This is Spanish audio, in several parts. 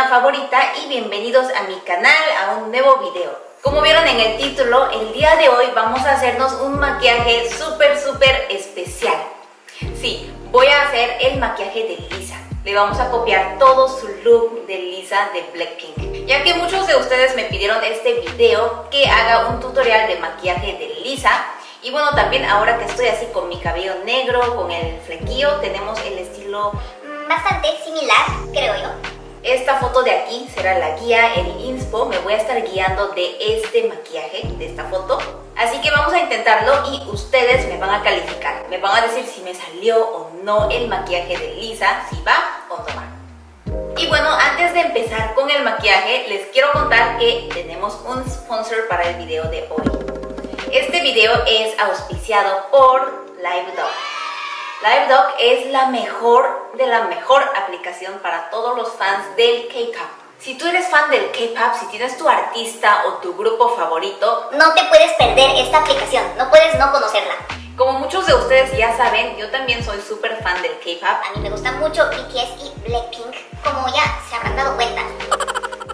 favorita y bienvenidos a mi canal, a un nuevo video. Como vieron en el título, el día de hoy vamos a hacernos un maquillaje súper súper especial. Sí, voy a hacer el maquillaje de Lisa. Le vamos a copiar todo su look de Lisa de Blackpink. Ya que muchos de ustedes me pidieron este video que haga un tutorial de maquillaje de Lisa. Y bueno, también ahora que estoy así con mi cabello negro, con el flequillo, tenemos el estilo bastante similar, creo yo. Esta foto de aquí será la guía, el inspo, me voy a estar guiando de este maquillaje, de esta foto. Así que vamos a intentarlo y ustedes me van a calificar. Me van a decir si me salió o no el maquillaje de Lisa, si va o no va. Y bueno, antes de empezar con el maquillaje, les quiero contar que tenemos un sponsor para el video de hoy. Este video es auspiciado por LiveDog. LiveDoc es la mejor de la mejor aplicación para todos los fans del K-pop. Si tú eres fan del K-pop, si tienes tu artista o tu grupo favorito, no te puedes perder esta aplicación, no puedes no conocerla. Como muchos de ustedes ya saben, yo también soy súper fan del K-pop. A mí me gusta mucho BTS y Blackpink, como ya se habrán dado cuenta.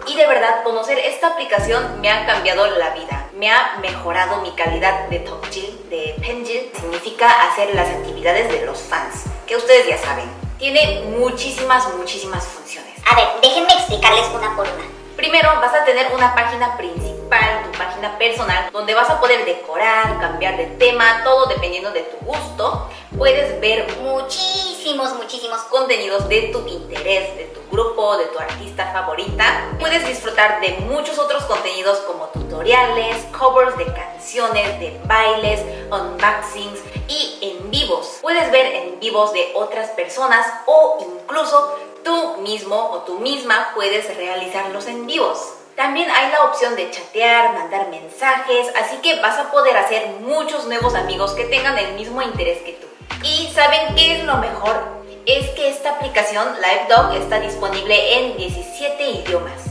Y de verdad, conocer esta aplicación me ha cambiado la vida me ha mejorado mi calidad de Tokjil, de Penjil. Significa hacer las actividades de los fans, que ustedes ya saben. Tiene muchísimas, muchísimas funciones. A ver, déjenme explicarles una por una. Primero vas a tener una página principal, tu página personal, donde vas a poder decorar, cambiar de tema, todo dependiendo de tu gusto. Puedes ver muchísimos, muchísimos contenidos de tu interés, de tu grupo, de tu artista favorita. Puedes disfrutar de muchos otros contenidos como tutoriales, covers de canciones, de bailes, unboxings y en vivos. Puedes ver en vivos de otras personas o incluso tú mismo o tú misma puedes realizarlos en vivos. También hay la opción de chatear, mandar mensajes, así que vas a poder hacer muchos nuevos amigos que tengan el mismo interés que tú. ¿Y saben qué es lo mejor? es que esta aplicación LiveDog está disponible en 17 idiomas.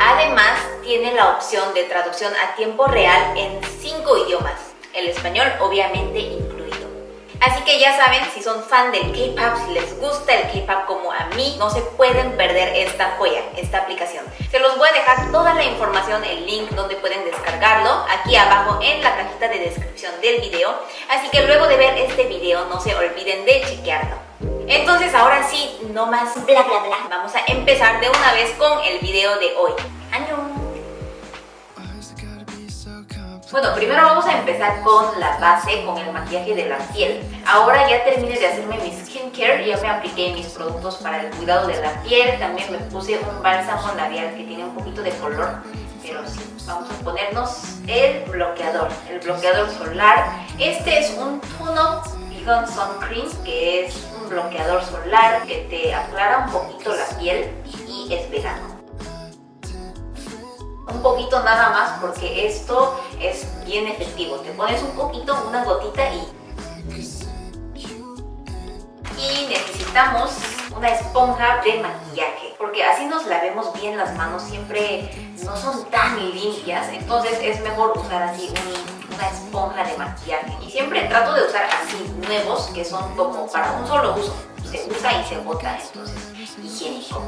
Además, tiene la opción de traducción a tiempo real en 5 idiomas, el español obviamente incluido. Así que ya saben, si son fan del K-pop, si les gusta el K-pop como a mí, no se pueden perder esta joya, esta aplicación. Se los voy a dejar toda la información, el link donde pueden descargarlo, aquí abajo en la cajita de descripción del video. Así que luego de ver este video, no se olviden de chequearlo. Entonces ahora sí, no más bla bla bla. Vamos a empezar de una vez con el video de hoy. Bueno, primero vamos a empezar con la base, con el maquillaje de la piel. Ahora ya terminé de hacerme mi skincare, ya me apliqué mis productos para el cuidado de la piel. También me puse un bálsamo labial que tiene un poquito de color, pero sí, vamos a ponernos el bloqueador, el bloqueador solar. Este es un tono Vegan Sun Cream, que es un bloqueador solar que te aclara un poquito la piel y es vegano un poquito nada más porque esto es bien efectivo. Te pones un poquito, una gotita y... Y necesitamos una esponja de maquillaje porque así nos lavemos bien las manos, siempre no son tan limpias, entonces es mejor usar así una esponja de maquillaje. Y siempre trato de usar así nuevos que son como para un solo uso, se usa y se bota, entonces higiénico.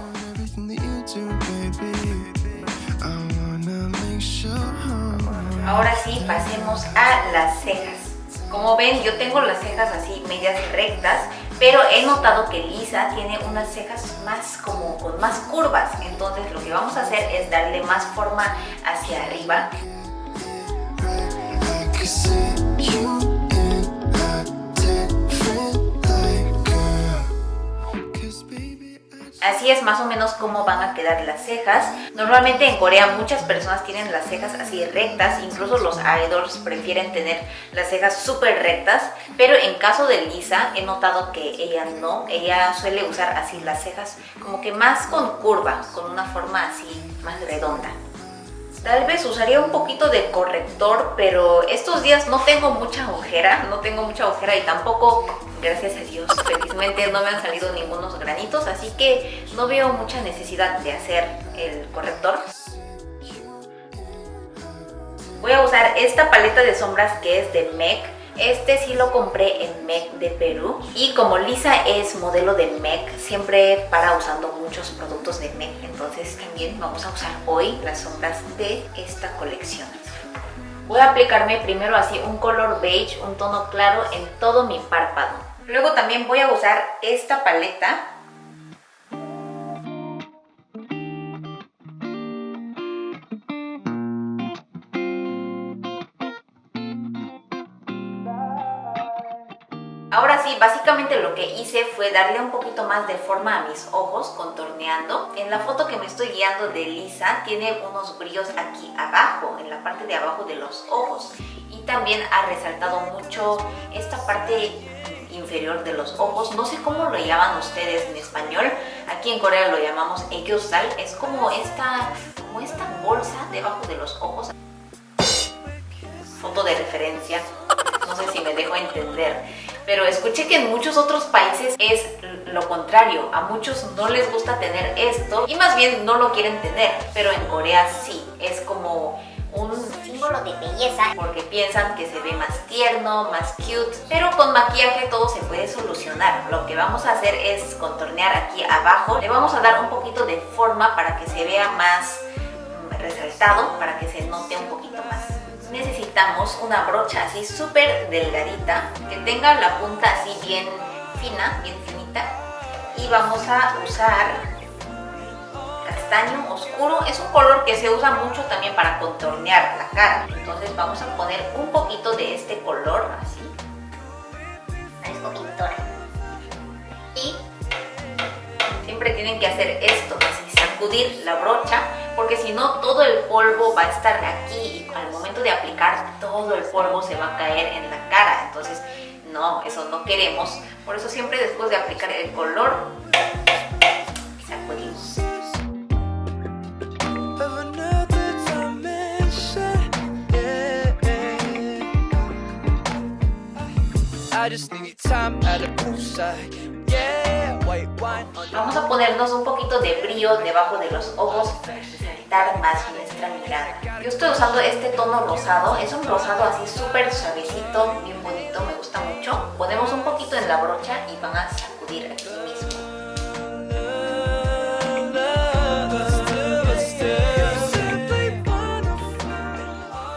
Ahora sí, pasemos a las cejas. Como ven, yo tengo las cejas así medias rectas, pero he notado que Lisa tiene unas cejas más como con más curvas. Entonces lo que vamos a hacer es darle más forma hacia arriba. Así es más o menos cómo van a quedar las cejas. Normalmente en Corea muchas personas tienen las cejas así rectas, incluso los idols prefieren tener las cejas súper rectas, pero en caso de Lisa he notado que ella no, ella suele usar así las cejas como que más con curva, con una forma así más redonda. Tal vez usaría un poquito de corrector, pero estos días no tengo mucha ojera, no tengo mucha ojera y tampoco, gracias a Dios, felizmente no me han salido ningunos granitos, así que no veo mucha necesidad de hacer el corrector. Voy a usar esta paleta de sombras que es de MAC, Este sí lo compré en MEC de Perú y como Lisa es modelo de MEC, siempre para usando muchos productos de MEC, entonces también vamos a usar hoy las sombras de esta colección. Voy a aplicarme primero así un color beige, un tono claro en todo mi párpado. Luego también voy a usar esta paleta Ahora sí, básicamente lo que hice fue darle un poquito más de forma a mis ojos contorneando. En la foto que me estoy guiando de Lisa tiene unos brillos aquí abajo, en la parte de abajo de los ojos. Y también ha resaltado mucho esta parte inferior de los ojos. No sé cómo lo llaman ustedes en español. Aquí en Corea lo llamamos sal. Es como esta, como esta bolsa debajo de los ojos. Foto de referencia. No sé si me dejo entender pero escuché que en muchos otros países es lo contrario, a muchos no les gusta tener esto y más bien no lo quieren tener, pero en Corea sí, es como un símbolo de belleza porque piensan que se ve más tierno, más cute, pero con maquillaje todo se puede solucionar. Lo que vamos a hacer es contornear aquí abajo, le vamos a dar un poquito de forma para que se vea más resaltado, para que se note un poquito más necesitamos una brocha así súper delgadita que tenga la punta así bien fina, bien finita. Y vamos a usar castaño oscuro. Es un color que se usa mucho también para contornear la cara. Entonces vamos a poner un poquito de este color así. Parezco pintora y siempre tienen que hacer esto así sacudir la brocha porque si no todo el polvo va a estar aquí y al momento de aplicar todo el polvo se va a caer en la cara. Entonces no, eso no queremos. Por eso siempre después de aplicar el color sacudimos. Vamos a ponernos un poquito de brillo debajo de los ojos más nuestra mirada. Yo estoy usando este tono rosado, es un rosado así súper suavecito, bien bonito, me gusta mucho. Ponemos un poquito en la brocha y van a sacudir aquí mismo.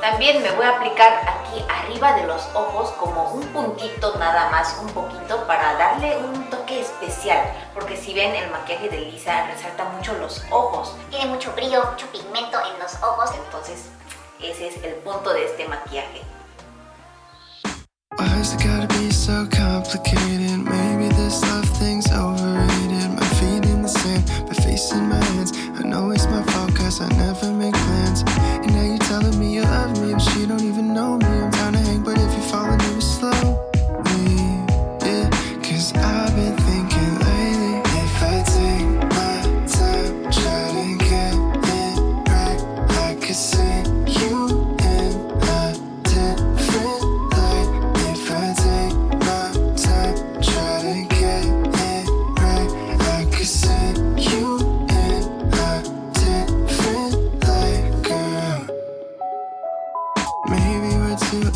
También me voy a aplicar arriba de los ojos como un puntito nada más, un poquito para darle un toque especial. Porque si ven el maquillaje de Lisa resalta mucho los ojos. Tiene mucho brillo, mucho pigmento en los ojos. Entonces ese es el punto de este maquillaje.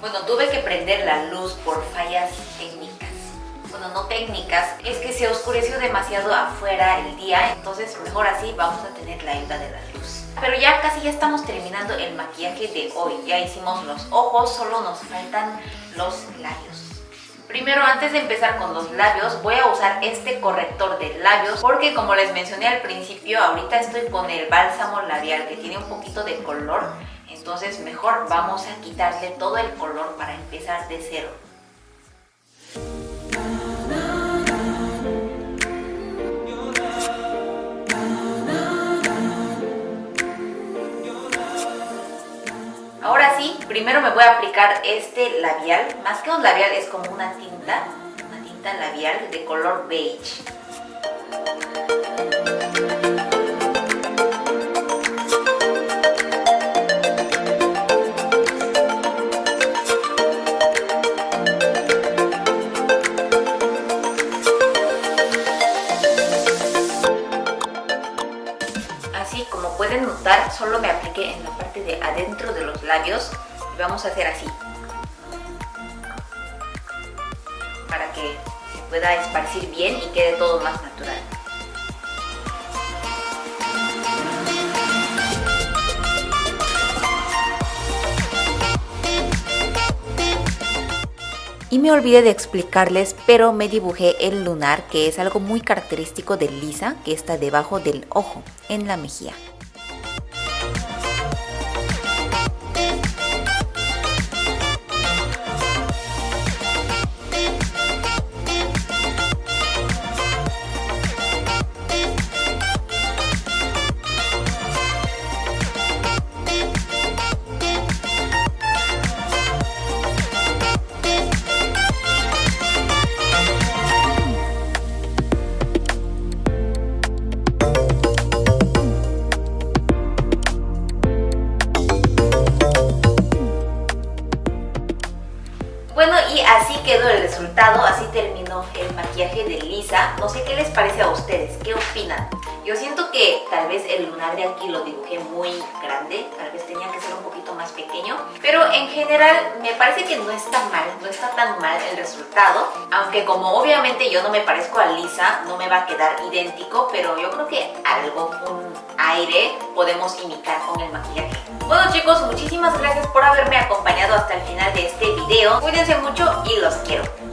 Bueno, tuve que prender la luz por fallas técnicas. Bueno, no técnicas, es que se oscureció demasiado afuera el día, entonces mejor así vamos a tener la ayuda de la luz. Pero ya casi ya estamos terminando el maquillaje de hoy. Ya hicimos los ojos, solo nos faltan los labios. Primero, antes de empezar con los labios, voy a usar este corrector de labios porque como les mencioné al principio, ahorita estoy con el bálsamo labial que tiene un poquito de color. Entonces mejor vamos a quitarle todo el color para empezar de cero. Ahora sí, primero me voy a aplicar este labial. Más que un labial es como una tinta una tinta labial de color beige. Labios y vamos a hacer así para que se pueda esparcir bien y quede todo más natural. Y me olvidé de explicarles, pero me dibujé el lunar, que es algo muy característico de Lisa, que está debajo del ojo, en la mejilla. Resultado, así terminó el maquillaje de Lisa. No sé qué les parece a ustedes, ¿qué opinan? Yo siento que tal vez el lunar de aquí lo dibujé muy grande, tal vez tenía que ser un poquito más pequeño, pero en general me parece que no está mal, no está tan mal el resultado, aunque como obviamente yo no me parezco a Lisa, no me va a quedar idéntico, pero yo creo que algo, un aire, podemos imitar con el maquillaje. Bueno chicos, muchísimas gracias por haberme acompañado hasta el final de este video. Cuídense mucho y los quiero.